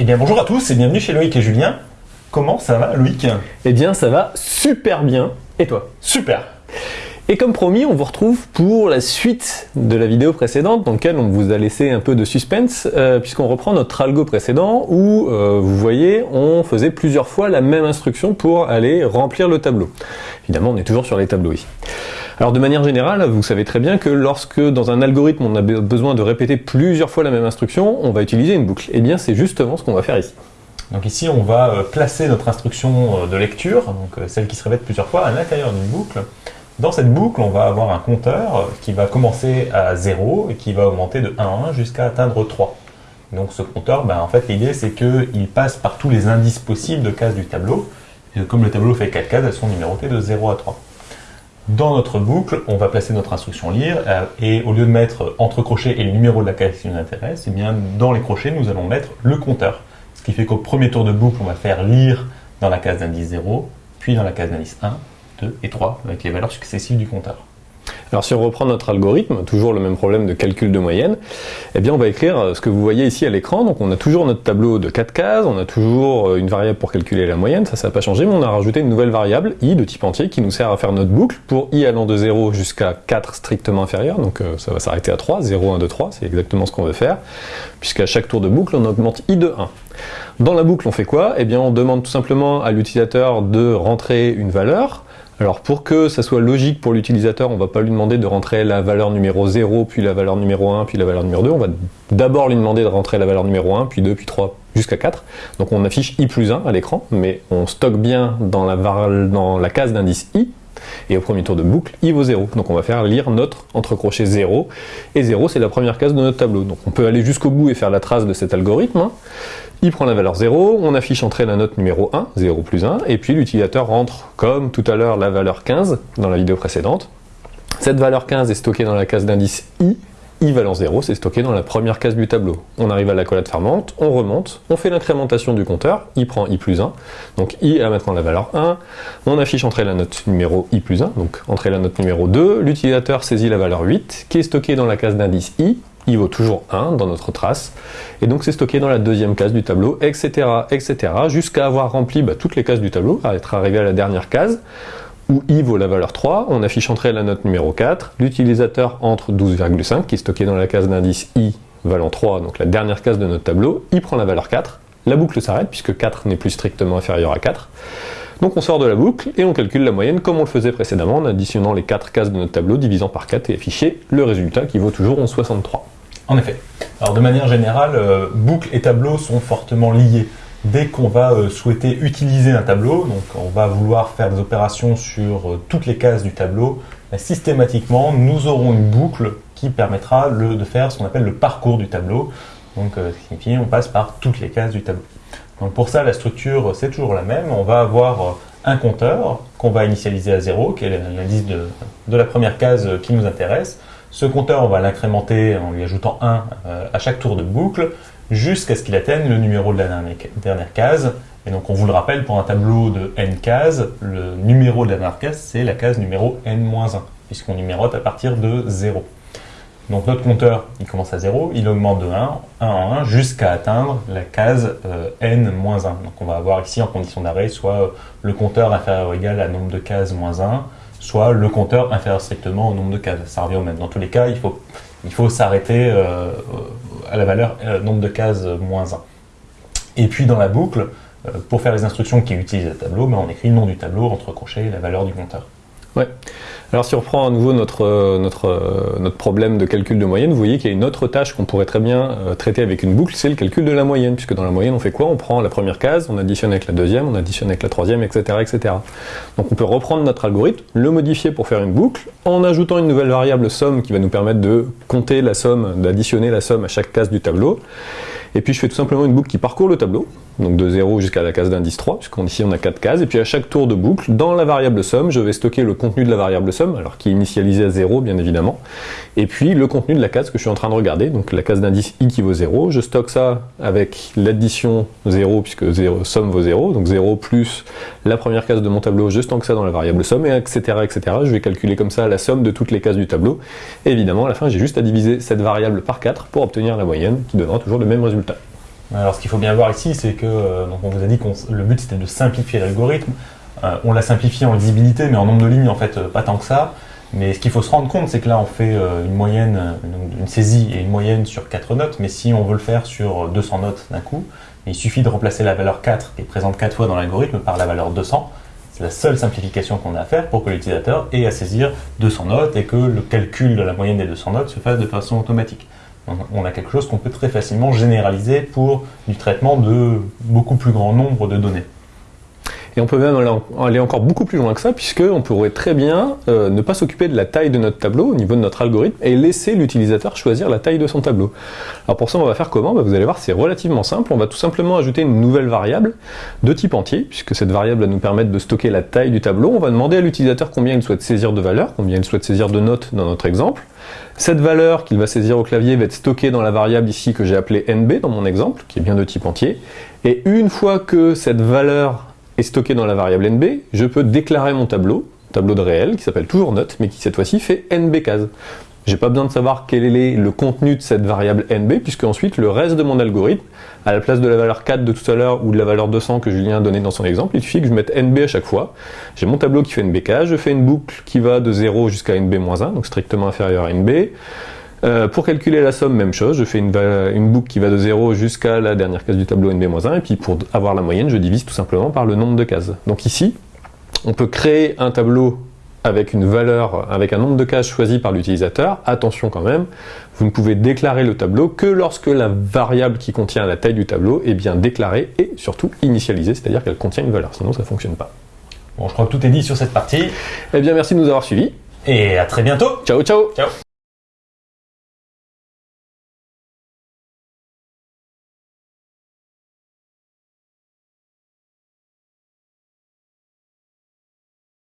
Eh bien bonjour à tous et bienvenue chez Loïc et Julien. Comment ça va Loïc? Eh bien ça va super bien. Et toi? Super et comme promis, on vous retrouve pour la suite de la vidéo précédente dans laquelle on vous a laissé un peu de suspense euh, puisqu'on reprend notre algo précédent où, euh, vous voyez, on faisait plusieurs fois la même instruction pour aller remplir le tableau. Évidemment, on est toujours sur les tableaux ici. Alors de manière générale, vous savez très bien que lorsque dans un algorithme on a besoin de répéter plusieurs fois la même instruction, on va utiliser une boucle. Et eh bien c'est justement ce qu'on va faire ici. Donc ici on va euh, placer notre instruction de lecture, donc celle qui se répète plusieurs fois, à l'intérieur d'une boucle. Dans cette boucle, on va avoir un compteur qui va commencer à 0 et qui va augmenter de 1 en 1 jusqu'à atteindre 3. Donc ce compteur, ben, en fait l'idée c'est qu'il passe par tous les indices possibles de cases du tableau. Et comme le tableau fait 4 cases, elles sont numérotées de 0 à 3. Dans notre boucle, on va placer notre instruction lire euh, et au lieu de mettre entre crochets et le numéro de la case qui nous intéresse, eh bien dans les crochets nous allons mettre le compteur. Ce qui fait qu'au premier tour de boucle, on va faire lire dans la case d'indice 0, puis dans la case d'indice 1, 2 et 3 avec les valeurs successives du compteur. Alors si on reprend notre algorithme, toujours le même problème de calcul de moyenne, eh bien on va écrire euh, ce que vous voyez ici à l'écran. Donc on a toujours notre tableau de 4 cases, on a toujours euh, une variable pour calculer la moyenne, ça ça n'a pas changé, mais on a rajouté une nouvelle variable, i de type entier, qui nous sert à faire notre boucle pour i allant de 0 jusqu'à 4 strictement inférieur, donc euh, ça va s'arrêter à 3, 0, 1, 2, 3, c'est exactement ce qu'on veut faire, puisqu'à chaque tour de boucle on augmente i de 1. Dans la boucle on fait quoi? Eh bien on demande tout simplement à l'utilisateur de rentrer une valeur, alors pour que ça soit logique pour l'utilisateur, on ne va pas lui demander de rentrer la valeur numéro 0, puis la valeur numéro 1, puis la valeur numéro 2. On va d'abord lui demander de rentrer la valeur numéro 1, puis 2, puis 3, jusqu'à 4. Donc on affiche i plus 1 à l'écran, mais on stocke bien dans la, dans la case d'indice i, et au premier tour de boucle, i vaut 0. Donc on va faire lire notre entre crochets 0, et 0 c'est la première case de notre tableau. Donc on peut aller jusqu'au bout et faire la trace de cet algorithme. Hein. Il prend la valeur 0, on affiche entrée la note numéro 1, 0 plus 1, et puis l'utilisateur rentre, comme tout à l'heure, la valeur 15 dans la vidéo précédente. Cette valeur 15 est stockée dans la case d'indice i, i valant 0, c'est stocké dans la première case du tableau. On arrive à la collade fermante, on remonte, on fait l'incrémentation du compteur, i prend i plus 1, donc i a maintenant la valeur 1, on affiche entrée la note numéro i plus 1, donc entrée la note numéro 2, l'utilisateur saisit la valeur 8, qui est stockée dans la case d'indice i, i vaut toujours 1 dans notre trace, et donc c'est stocké dans la deuxième case du tableau, etc., etc., jusqu'à avoir rempli bah, toutes les cases du tableau, à être arrivé à la dernière case, où i vaut la valeur 3, on affiche entrée la note numéro 4, l'utilisateur entre 12,5, qui est stocké dans la case d'indice i valant 3, donc la dernière case de notre tableau, i prend la valeur 4, la boucle s'arrête puisque 4 n'est plus strictement inférieur à 4, donc on sort de la boucle et on calcule la moyenne comme on le faisait précédemment en additionnant les 4 cases de notre tableau, divisant par 4 et afficher le résultat qui vaut toujours 11,63. En effet. Alors de manière générale, euh, boucle et tableau sont fortement liés. Dès qu'on va euh, souhaiter utiliser un tableau, donc on va vouloir faire des opérations sur euh, toutes les cases du tableau, systématiquement nous aurons une boucle qui permettra de faire ce qu'on appelle le parcours du tableau. Donc ce qui signifie on passe par toutes les cases du tableau. Donc pour ça la structure c'est toujours la même. On va avoir un compteur qu'on va initialiser à 0, qui est l'indice de la première case qui nous intéresse. Ce compteur, on va l'incrémenter en lui ajoutant 1 euh, à chaque tour de boucle jusqu'à ce qu'il atteigne le numéro de la dernière, case. Et donc on vous le rappelle, pour un tableau de n cases, le numéro de la dernière case, c'est la case numéro n-1, puisqu'on numérote à partir de 0. Donc notre compteur, il commence à 0, il augmente de 1, 1 en 1, jusqu'à atteindre la case euh, n-1. Donc on va avoir ici en condition d'arrêt soit le compteur inférieur ou égal à nombre de cases moins 1, soit le compteur inférieur strictement au nombre de cases. Ça revient au même. Dans tous les cas, il faut, il faut s'arrêter euh, à la valeur euh, nombre de cases moins 1. Et puis dans la boucle, euh, pour faire les instructions qui utilisent le tableau, ben, on écrit le nom du tableau entre crochets et la valeur du compteur. Ouais. Alors si on reprend à nouveau notre, euh, euh, notre problème de calcul de moyenne, vous voyez qu'il y a une autre tâche qu'on pourrait très bien euh, traiter avec une boucle, c'est le calcul de la moyenne, puisque dans la moyenne on fait quoi? On prend la première case, on additionne avec la deuxième, on additionne avec la troisième, etc. etc. Donc on peut reprendre notre algorithme, le modifier pour faire une boucle, en ajoutant une nouvelle variable somme qui va nous permettre de compter la somme, d'additionner la somme à chaque case du tableau, et puis je fais tout simplement une boucle qui parcourt le tableau, donc de 0 jusqu'à la case d'indice 3, puisqu'ici on a 4 cases, et puis à chaque tour de boucle, dans la variable somme, je vais stocker le contenu de la variable somme, alors qui est initialisé à 0 bien évidemment, et puis le contenu de la case que je suis en train de regarder, donc la case d'indice i qui vaut 0, je stocke ça avec l'addition 0, puisque 0, somme vaut 0, donc 0 plus la première case de mon tableau, je stocke ça dans la variable somme, et etc. etc. Je vais calculer comme ça la somme de toutes les cases du tableau, et évidemment à la fin j'ai juste à diviser cette variable par 4 pour obtenir la moyenne, qui donnera toujours le même résultat. Alors ce qu'il faut bien voir ici, c'est que euh, on vous a dit que le but c'était de simplifier l'algorithme. Euh, on l'a simplifié en lisibilité, mais en nombre de lignes en fait euh, pas tant que ça. Mais ce qu'il faut se rendre compte, c'est que là on fait une moyenne, une saisie et une moyenne sur 4 notes, mais si on veut le faire sur 200 notes d'un coup, il suffit de remplacer la valeur 4 qui est présente 4 fois dans l'algorithme par la valeur 200. C'est la seule simplification qu'on a à faire pour que l'utilisateur ait à saisir 200 notes et que le calcul de la moyenne des 200 notes se fasse de façon automatique on a quelque chose qu'on peut très facilement généraliser pour du traitement de beaucoup plus grand nombre de données. Et on peut même aller encore beaucoup plus loin que ça, puisqu'on pourrait très bien euh, ne pas s'occuper de la taille de notre tableau au niveau de notre algorithme et laisser l'utilisateur choisir la taille de son tableau. Alors pour ça, on va faire comment? Bah, Vous allez voir, c'est relativement simple. On va tout simplement ajouter une nouvelle variable de type entier, puisque cette variable va nous permettre de stocker la taille du tableau. On va demander à l'utilisateur combien il souhaite saisir de valeurs, combien il souhaite saisir de notes dans notre exemple. Cette valeur qu'il va saisir au clavier va être stockée dans la variable ici que j'ai appelée nb dans mon exemple, qui est bien de type entier. Et une fois que cette valeur est stockée dans la variable nb, je peux déclarer mon tableau, tableau de réel, qui s'appelle toujours note, mais qui cette fois-ci fait nb case. J'ai pas besoin de savoir quel est le contenu de cette variable nb, puisque ensuite le reste de mon algorithme, à la place de la valeur 4 de tout à l'heure ou de la valeur 200 que Julien a donné dans son exemple, il suffit que je mette nb à chaque fois. J'ai mon tableau qui fait nbk, je fais une boucle qui va de 0 jusqu'à nb-1, donc strictement inférieur à nb. Euh, pour calculer la somme, même chose, je fais une, une boucle qui va de 0 jusqu'à la dernière case du tableau nb-1, et puis pour avoir la moyenne, je divise tout simplement par le nombre de cases. Donc ici, on peut créer un tableau avec une valeur, avec un nombre de cases choisi par l'utilisateur, attention quand même, vous ne pouvez déclarer le tableau que lorsque la variable qui contient la taille du tableau est bien déclarée et surtout initialisée, c'est-à-dire qu'elle contient une valeur, sinon ça ne fonctionne pas. Bon, je crois que tout est dit sur cette partie. Eh bien, merci de nous avoir suivis. Et à très bientôt. Ciao, ciao. Ciao.